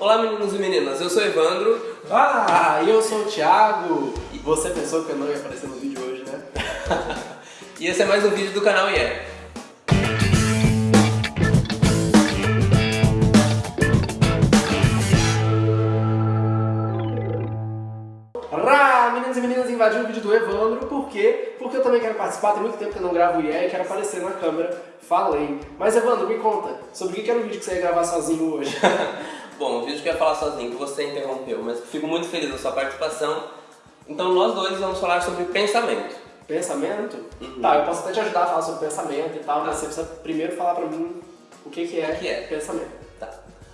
Olá meninos e meninas, eu sou Evandro. Ah, e eu sou o Thiago. E você pensou que eu não ia aparecer no vídeo hoje, né? e esse é mais um vídeo do canal IE. Rá, meninos e meninas, invadiu o vídeo do Evandro, por quê? Porque eu também quero participar, tem muito tempo que eu não gravo o IE e quero aparecer na câmera, falei. Mas Evandro, me conta, sobre o que era o vídeo que você ia gravar sozinho hoje? Bom, o vídeo que eu ia falar sozinho, que você interrompeu, mas fico muito feliz da sua participação. Então nós dois vamos falar sobre pensamento. Pensamento? Uhum. Tá, eu posso até te ajudar a falar sobre pensamento e tal, mas você precisa primeiro falar pra mim o que, que é, que é? pensamento. Tá.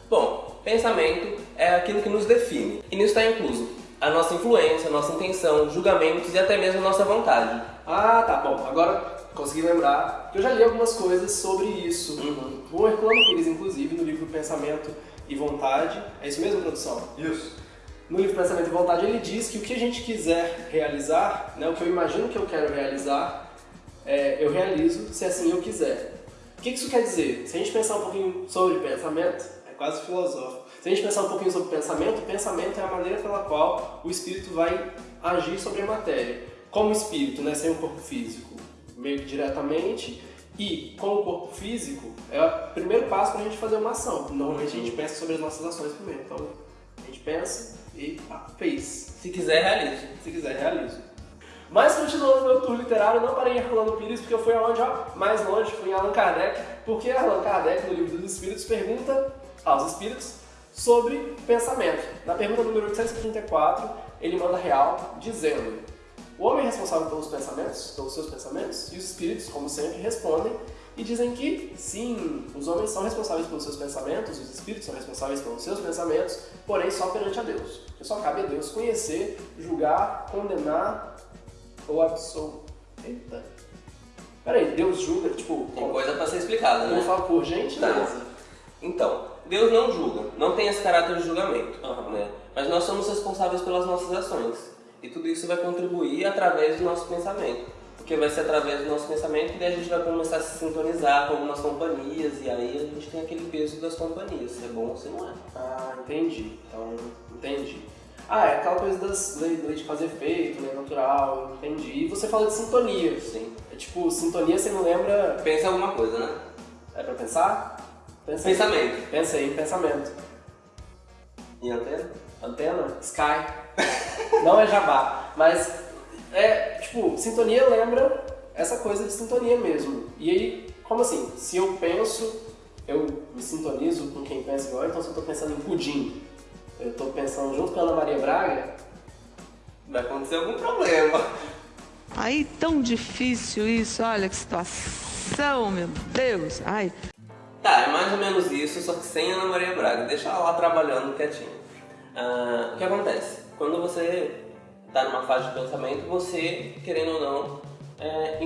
Bom, pensamento é aquilo que nos define. E nisso está incluso a nossa influência, a nossa intenção, julgamentos e até mesmo a nossa vontade. Ah, tá bom. Agora consegui lembrar que eu já li algumas coisas sobre isso. Uhum. O Herculano Pires, inclusive, no livro Pensamento e Vontade. É isso mesmo, produção? Isso. No livro Pensamento e Vontade, ele diz que o que a gente quiser realizar, né, o que eu imagino que eu quero realizar, é, eu realizo se assim eu quiser. O que isso quer dizer? Se a gente pensar um pouquinho sobre pensamento, é quase filosófico. Se a gente pensar um pouquinho sobre pensamento, pensamento é a maneira pela qual o espírito vai agir sobre a matéria. Como espírito, né, sem o corpo físico, meio que diretamente, e com o corpo físico, é o primeiro passo para a gente fazer uma ação. Normalmente a gente pensa sobre as nossas ações primeiro. Então, a gente pensa e pá, fez. Se quiser, realize. Se quiser, realizo. Mas continuando meu tour literário, não parei em Herculano Pires, porque eu fui aonde, ó, mais longe, fui em Allan Kardec, porque Allan Kardec, no livro dos Espíritos, pergunta aos espíritos sobre pensamento. Na pergunta número 834, ele manda real, dizendo o homem é responsável pelos pensamentos, pelos seus pensamentos, e os espíritos, como sempre, respondem e dizem que sim, os homens são responsáveis pelos seus pensamentos, os espíritos são responsáveis pelos seus pensamentos, porém só perante a Deus. Porque só cabe a Deus conhecer, julgar, condenar ou absolver. Eita. Peraí, Deus julga, tipo. Tem coisa pra ser explicada, né? Por gentileza. Tá. Então, Deus não julga, não tem esse caráter de julgamento, Uhum. né? Mas nós somos responsáveis pelas nossas ações. E tudo isso vai contribuir através do nosso pensamento. Porque vai ser através do nosso pensamento que daí a gente vai começar a se sintonizar com algumas companhias e aí a gente tem aquele peso das companhias, se é bom ou se não é. Ah, entendi. Então, entendi. Ah, é aquela coisa das lei, lei de fazer efeito, lei natural, entendi. E você fala de sintonia. Sim. É tipo, sintonia você não lembra. Pensa em alguma coisa, né? É pra pensar? Pensa aí. Pensamento. Pensa aí, pensamento. E antena? Antena? Sky. não é jabá. Mas é, tipo, sintonia lembra essa coisa de sintonia mesmo. E aí, como assim? Se eu penso, eu me sintonizo com quem pensa igual, então se eu tô pensando em pudim, eu tô pensando junto com a Ana Maria Braga, Vai acontecer algum problema. Aí tão difícil isso, olha que situação, meu Deus. Ai. Tá, é mais ou menos isso, só que sem Ana Maria Braga. Deixa ela lá trabalhando quietinho. Ah, o que acontece? Quando você está numa fase de pensamento, você, querendo ou não, é,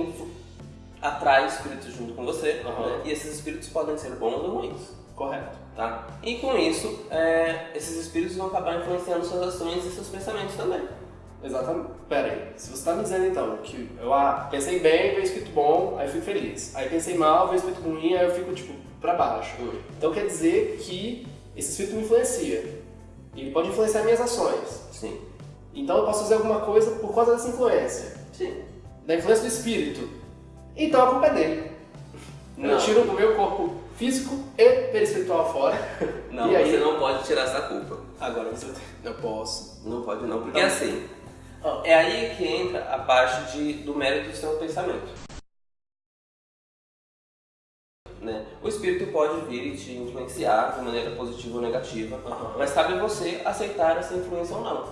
atrai espíritos junto com você. Aham. né? E esses espíritos podem ser bons ou ruins. correto. Tá? E com isso, é, esses espíritos vão acabar influenciando suas ações e seus pensamentos também. Exatamente. Pera aí, se você tá me dizendo então que eu ah, pensei bem, veio escrito bom, aí eu fico feliz. Aí pensei mal, veio escrito ruim, aí eu fico tipo pra baixo. Hum. Então quer dizer que esse espírito me influencia. Ele pode influenciar minhas ações. Sim. Então eu posso fazer alguma coisa por causa dessa influência. Sim. Da influência do espírito. Então a culpa é dele. Eu Não. tiro o meu corpo físico e perispiritual fora. Não, e aí, você não pode tirar essa culpa. Agora você eu posso. Não pode não, porque Não. assim, Ah. é aí que entra a parte de, do mérito do seu pensamento. Né? O espírito pode vir e te influenciar de maneira positiva ou negativa, Aham. mas cabe a você aceitar essa influência ou não.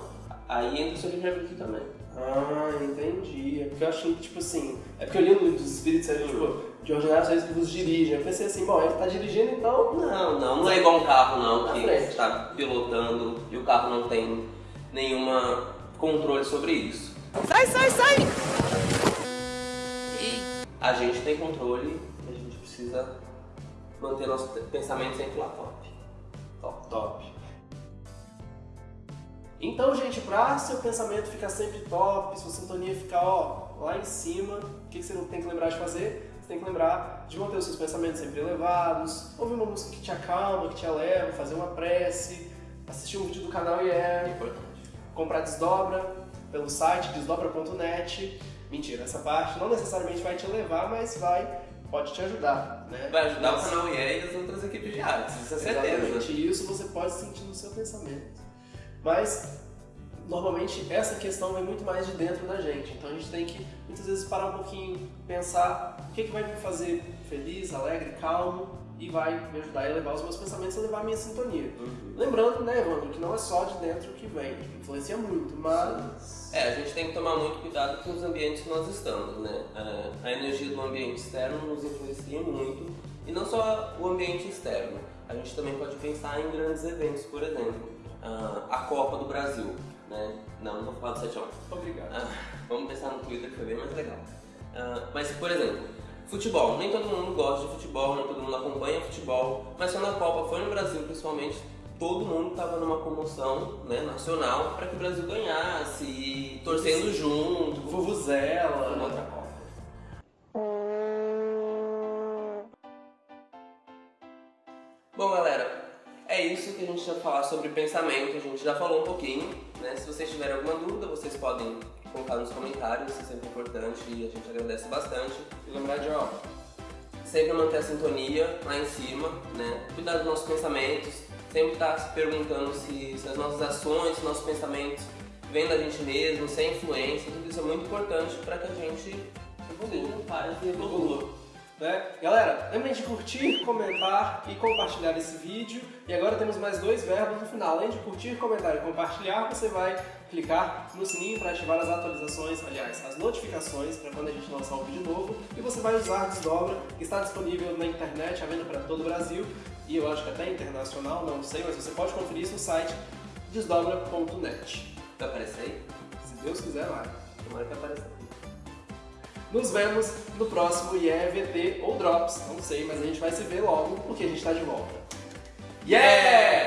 Aí entra o seu livre-arbítrio também. Ah, entendi. É porque eu achei que, tipo assim. É porque eu li no livro dos espíritos, aí, tipo, de ordinário eles vos dirigem. Eu pensei assim, bom, ele tá dirigindo, então. Não, não, não é igual um carro não, que frente. está pilotando e o carro não tem nenhuma controle sobre isso. Sai, sai, sai! A gente tem controle precisa manter nosso pensamento sempre lá top. Top. Top. Então, gente, pra seu pensamento ficar sempre top, sua sintonia ficar ó, lá em cima, o que que você não tem que lembrar de fazer? Você tem que lembrar de manter os seus pensamentos sempre elevados, ouvir uma música que te acalma, que te eleva, fazer uma prece, assistir um vídeo do canal e é Importante. comprar desdobra pelo site desdobra.net. Mentira, essa parte não necessariamente vai te levar, mas vai, pode te ajudar, né? Vai ajudar Mas- o canal IE e as outras equipes de artes, isso é certeza. Exatamente, e isso você pode sentir no seu pensamento. Mas, normalmente, essa questão vem muito mais de dentro da gente. Então a gente tem que, muitas vezes, parar um pouquinho, pensar o que, que vai me fazer feliz, alegre, calmo, e vai me ajudar a elevar os meus pensamentos e elevar a minha sintonia. Uhum. Lembrando, né, Evandro, que não é só de dentro que vem, influencia muito, mas... É, a gente tem que tomar muito cuidado com os ambientes que nós estamos, né? A- A energia do ambiente externo nos influencia muito, e não só o ambiente externo. A gente também pode pensar em grandes eventos, por exemplo, ah, a Copa do Brasil, né? Não, não vou falar do 7 Obrigado. Ah, vamos pensar no Twitter que foi bem mais legal. Ah, mas, por exemplo, futebol. Nem todo mundo gosta de futebol, nem todo mundo acompanha futebol, mas quando a Copa foi no Brasil, principalmente, todo mundo estava numa comoção né, nacional para que o Brasil ganhasse, torcendo junto. Uma Vuvuzela... outra isso que a gente ia falar sobre pensamento. A gente já falou um pouquinho, né? Se vocês tiverem alguma dúvida, vocês podem colocar nos comentários, isso é sempre importante e a gente agradece bastante. E lembrar de, ó, Sempre manter a sintonia lá em cima, né? Cuidar dos nossos pensamentos, sempre estar se perguntando se, se as nossas ações, se nossos pensamentos vêm da gente mesmo, sem influência, tudo isso é muito importante para que a gente seja paz e evolua. Né? Galera, lembrem de curtir, comentar e compartilhar esse vídeo. E agora temos mais dois verbos no final. Além de curtir, comentar e compartilhar, você vai clicar no sininho para ativar as atualizações, aliás, as notificações para quando a gente lançar um vídeo novo. E você vai usar a Desdobra, que está disponível na internet, à venda para todo o Brasil. E eu acho que até internacional, não sei, mas você pode conferir isso no site desdobra.net. Vai aparecer aí? Se Deus quiser, vai. Tomara que apareça. Nos vemos no próximo IEVT ou Drops, não sei, mas a gente vai se ver logo porque a gente está de volta. Yeah!